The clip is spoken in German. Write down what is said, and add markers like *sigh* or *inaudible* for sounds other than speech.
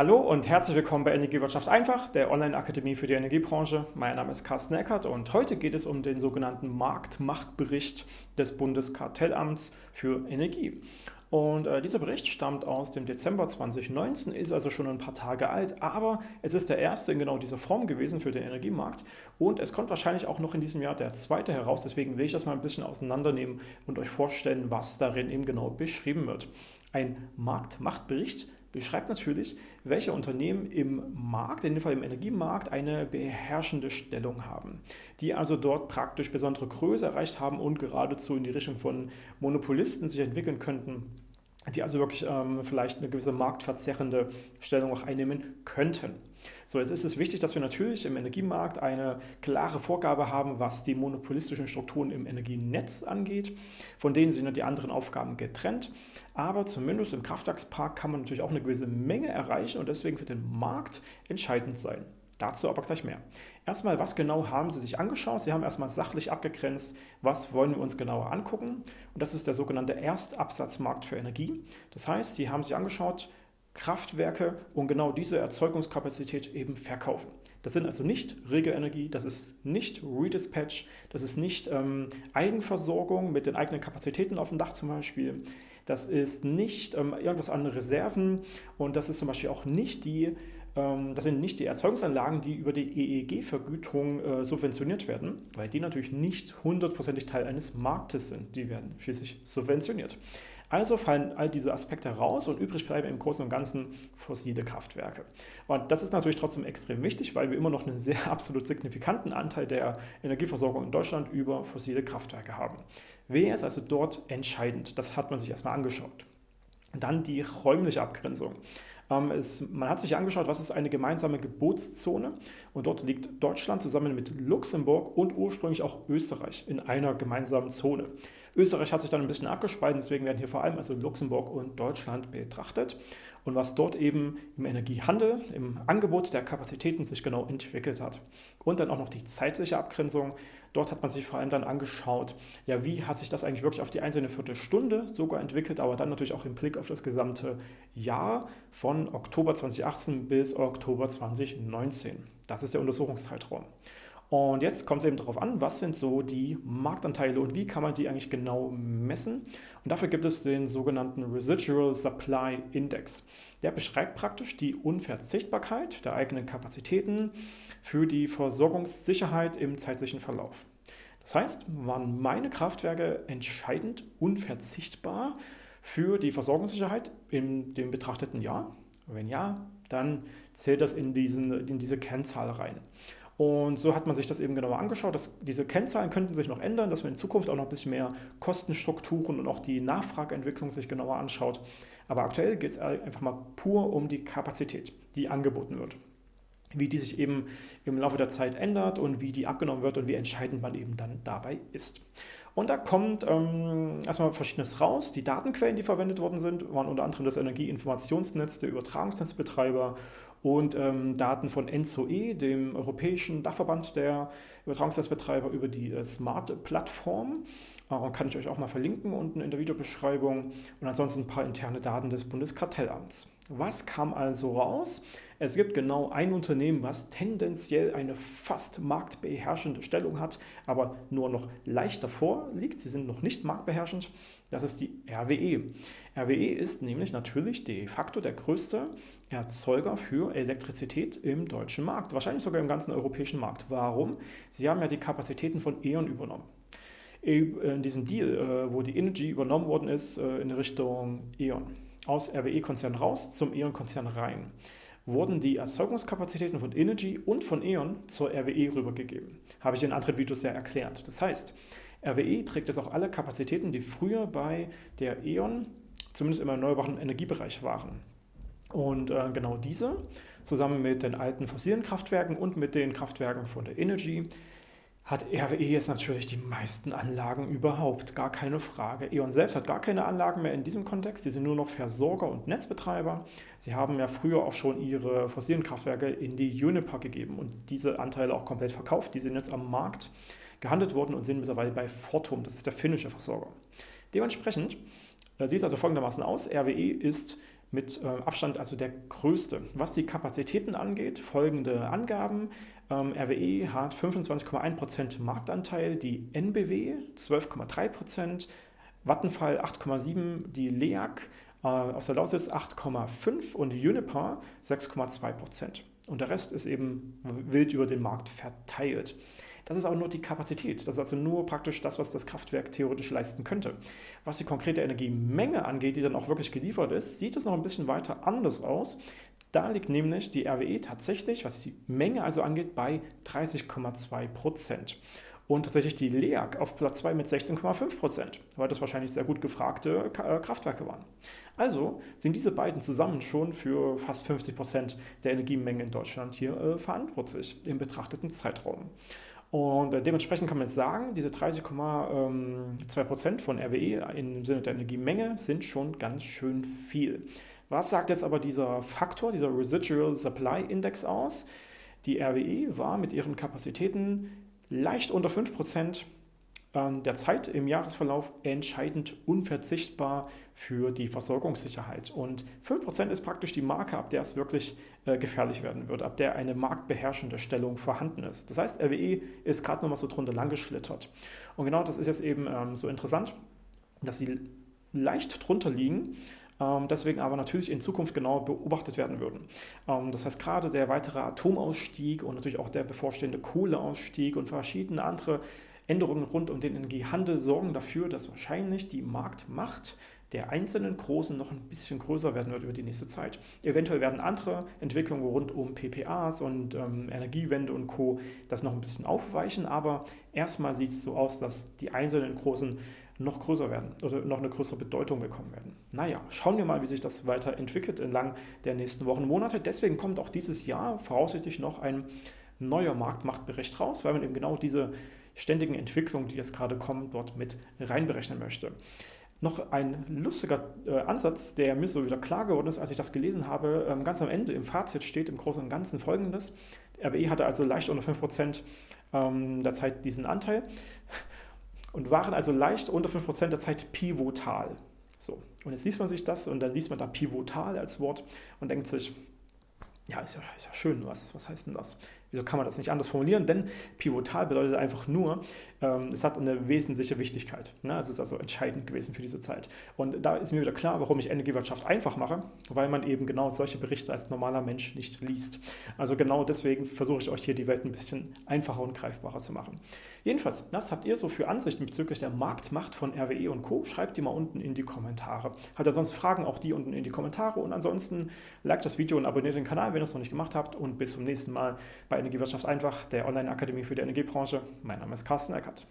Hallo und herzlich willkommen bei Energiewirtschaft einfach, der Online-Akademie für die Energiebranche. Mein Name ist Carsten Eckert und heute geht es um den sogenannten Marktmachtbericht des Bundeskartellamts für Energie. Und äh, dieser Bericht stammt aus dem Dezember 2019, ist also schon ein paar Tage alt, aber es ist der erste in genau dieser Form gewesen für den Energiemarkt und es kommt wahrscheinlich auch noch in diesem Jahr der zweite heraus, deswegen will ich das mal ein bisschen auseinandernehmen und euch vorstellen, was darin eben genau beschrieben wird. Ein Marktmachtbericht beschreibt natürlich, welche Unternehmen im Markt, in dem Fall im Energiemarkt, eine beherrschende Stellung haben, die also dort praktisch besondere Größe erreicht haben und geradezu in die Richtung von Monopolisten sich entwickeln könnten, die also wirklich ähm, vielleicht eine gewisse marktverzerrende Stellung auch einnehmen könnten. So, jetzt ist es wichtig, dass wir natürlich im Energiemarkt eine klare Vorgabe haben, was die monopolistischen Strukturen im Energienetz angeht. Von denen sind die anderen Aufgaben getrennt. Aber zumindest im Kraftwerkspark kann man natürlich auch eine gewisse Menge erreichen und deswegen für den Markt entscheidend sein. Dazu aber gleich mehr. Erstmal, was genau haben Sie sich angeschaut? Sie haben erstmal sachlich abgegrenzt, was wollen wir uns genauer angucken. Und das ist der sogenannte Erstabsatzmarkt für Energie. Das heißt, Sie haben sich angeschaut, Kraftwerke und genau diese Erzeugungskapazität eben verkaufen. Das sind also nicht Regelenergie, das ist nicht Redispatch, das ist nicht ähm, Eigenversorgung mit den eigenen Kapazitäten auf dem Dach zum Beispiel, das ist nicht ähm, irgendwas an Reserven und das ist zum Beispiel auch nicht die das sind nicht die Erzeugungsanlagen, die über die EEG-Vergütung äh, subventioniert werden, weil die natürlich nicht hundertprozentig Teil eines Marktes sind. Die werden schließlich subventioniert. Also fallen all diese Aspekte raus und übrig bleiben im Großen und Ganzen fossile Kraftwerke. Und das ist natürlich trotzdem extrem wichtig, weil wir immer noch einen sehr *laughs* absolut signifikanten Anteil der Energieversorgung in Deutschland über fossile Kraftwerke haben. Wer ist also dort entscheidend? Das hat man sich erstmal angeschaut. Dann die räumliche Abgrenzung. Ähm, es, man hat sich angeschaut, was ist eine gemeinsame Gebotszone und dort liegt Deutschland zusammen mit Luxemburg und ursprünglich auch Österreich in einer gemeinsamen Zone. Österreich hat sich dann ein bisschen abgespalten, deswegen werden hier vor allem also Luxemburg und Deutschland betrachtet und was dort eben im Energiehandel, im Angebot der Kapazitäten sich genau entwickelt hat. Und dann auch noch die zeitliche Abgrenzung. Dort hat man sich vor allem dann angeschaut, ja, wie hat sich das eigentlich wirklich auf die einzelne Viertelstunde sogar entwickelt, aber dann natürlich auch im Blick auf das gesamte Jahr von Oktober 2018 bis Oktober 2019. Das ist der Untersuchungszeitraum. Und jetzt kommt es eben darauf an, was sind so die Marktanteile und wie kann man die eigentlich genau messen. Und dafür gibt es den sogenannten Residual Supply Index. Der beschreibt praktisch die Unverzichtbarkeit der eigenen Kapazitäten für die Versorgungssicherheit im zeitlichen Verlauf. Das heißt, waren meine Kraftwerke entscheidend unverzichtbar für die Versorgungssicherheit in dem betrachteten Jahr? Wenn ja, dann zählt das in, diesen, in diese Kennzahl rein. Und so hat man sich das eben genauer angeschaut. Dass diese Kennzahlen könnten sich noch ändern, dass man in Zukunft auch noch ein bisschen mehr Kostenstrukturen und auch die Nachfrageentwicklung sich genauer anschaut. Aber aktuell geht es einfach mal pur um die Kapazität, die angeboten wird. Wie die sich eben im Laufe der Zeit ändert und wie die abgenommen wird und wie entscheidend man eben dann dabei ist. Und da kommt ähm, erstmal Verschiedenes raus. Die Datenquellen, die verwendet worden sind, waren unter anderem das Energieinformationsnetz der Übertragungsnetzbetreiber und ähm, Daten von ENZOE, dem europäischen Dachverband der Übertragungsnetzbetreiber über die äh, Smart-Plattform. Äh, kann ich euch auch mal verlinken unten in der Videobeschreibung. Und ansonsten ein paar interne Daten des Bundeskartellamts. Was kam also raus? Es gibt genau ein Unternehmen, was tendenziell eine fast marktbeherrschende Stellung hat, aber nur noch leicht davor liegt. Sie sind noch nicht marktbeherrschend. Das ist die RWE. RWE ist nämlich natürlich de facto der größte Erzeuger für Elektrizität im deutschen Markt, wahrscheinlich sogar im ganzen europäischen Markt. Warum? Sie haben ja die Kapazitäten von E.ON übernommen. In diesem Deal, äh, wo die Energy übernommen worden ist, äh, in Richtung E.ON, aus RWE-Konzern raus zum E.ON-Konzern rein wurden die Erzeugungskapazitäten von Energy und von E.ON zur RWE rübergegeben. Habe ich in anderen Videos ja erklärt. Das heißt, RWE trägt jetzt auch alle Kapazitäten, die früher bei der E.ON zumindest im erneuerbaren Energiebereich waren. Und äh, genau diese, zusammen mit den alten fossilen Kraftwerken und mit den Kraftwerken von der Energy, hat RWE jetzt natürlich die meisten Anlagen überhaupt, gar keine Frage. E.ON selbst hat gar keine Anlagen mehr in diesem Kontext, sie sind nur noch Versorger und Netzbetreiber. Sie haben ja früher auch schon ihre fossilen Kraftwerke in die Uniper gegeben und diese Anteile auch komplett verkauft. Die sind jetzt am Markt gehandelt worden und sind mittlerweile bei Fortum, das ist der finnische Versorger. Dementsprechend äh, sieht es also folgendermaßen aus, RWE ist mit äh, Abstand also der größte. Was die Kapazitäten angeht, folgende Angaben. Ähm, RWE hat 25,1% Marktanteil, die NBW 12,3%, Vattenfall 8,7%, die LEAG äh, aus der Lausitz 8,5% und Uniper 6,2%. Und der Rest ist eben wild über den Markt verteilt. Das ist aber nur die Kapazität. Das ist also nur praktisch das, was das Kraftwerk theoretisch leisten könnte. Was die konkrete Energiemenge angeht, die dann auch wirklich geliefert ist, sieht es noch ein bisschen weiter anders aus. Da liegt nämlich die RWE tatsächlich, was die Menge also angeht, bei 30,2 Prozent. Und tatsächlich die LEAG auf Platz 2 mit 16,5 Prozent, weil das wahrscheinlich sehr gut gefragte äh, Kraftwerke waren. Also sind diese beiden zusammen schon für fast 50 Prozent der Energiemenge in Deutschland hier äh, verantwortlich im betrachteten Zeitraum. Und äh, dementsprechend kann man jetzt sagen, diese 30,2% ähm, von RWE im Sinne der Energiemenge sind schon ganz schön viel. Was sagt jetzt aber dieser Faktor, dieser Residual Supply Index aus? Die RWE war mit ihren Kapazitäten leicht unter 5% der Zeit im Jahresverlauf entscheidend unverzichtbar für die Versorgungssicherheit. Und 5% ist praktisch die Marke, ab der es wirklich äh, gefährlich werden wird, ab der eine marktbeherrschende Stellung vorhanden ist. Das heißt, RWE ist gerade nochmal so drunter lang geschlittert. Und genau das ist jetzt eben ähm, so interessant, dass sie leicht drunter liegen, ähm, deswegen aber natürlich in Zukunft genauer beobachtet werden würden. Ähm, das heißt, gerade der weitere Atomausstieg und natürlich auch der bevorstehende Kohleausstieg und verschiedene andere Änderungen rund um den Energiehandel sorgen dafür, dass wahrscheinlich die Marktmacht der einzelnen Großen noch ein bisschen größer werden wird über die nächste Zeit. Eventuell werden andere Entwicklungen rund um PPAs und ähm, Energiewende und Co. das noch ein bisschen aufweichen, aber erstmal sieht es so aus, dass die einzelnen Großen noch größer werden oder noch eine größere Bedeutung bekommen werden. Naja, schauen wir mal, wie sich das weiterentwickelt entlang der nächsten Wochen und Monate. Deswegen kommt auch dieses Jahr voraussichtlich noch ein neuer Marktmachtbericht raus, weil man eben genau diese ständigen Entwicklungen, die jetzt gerade kommen, dort mit reinberechnen möchte. Noch ein lustiger äh, Ansatz, der mir so wieder klar geworden ist, als ich das gelesen habe. Ähm, ganz am Ende im Fazit steht im Großen und Ganzen folgendes. RWE hatte also leicht unter 5% ähm, der Zeit diesen Anteil *laughs* und waren also leicht unter 5% der Zeit pivotal. So, und jetzt liest man sich das und dann liest man da pivotal als Wort und denkt sich, ja, ist ja, ist ja schön, was, was heißt denn das? Wieso kann man das nicht anders formulieren? Denn pivotal bedeutet einfach nur, ähm, es hat eine wesentliche Wichtigkeit. Ne? Es ist also entscheidend gewesen für diese Zeit. Und da ist mir wieder klar, warum ich Energiewirtschaft einfach mache, weil man eben genau solche Berichte als normaler Mensch nicht liest. Also genau deswegen versuche ich euch hier die Welt ein bisschen einfacher und greifbarer zu machen. Jedenfalls, was habt ihr so für Ansichten bezüglich der Marktmacht von RWE und Co? Schreibt die mal unten in die Kommentare. Habt ihr sonst Fragen, auch die unten in die Kommentare. Und ansonsten liked das Video und abonniert den Kanal, wenn ihr es noch nicht gemacht habt. Und bis zum nächsten Mal bei Energiewirtschaft einfach, der Online-Akademie für die Energiebranche. Mein Name ist Carsten Eckert.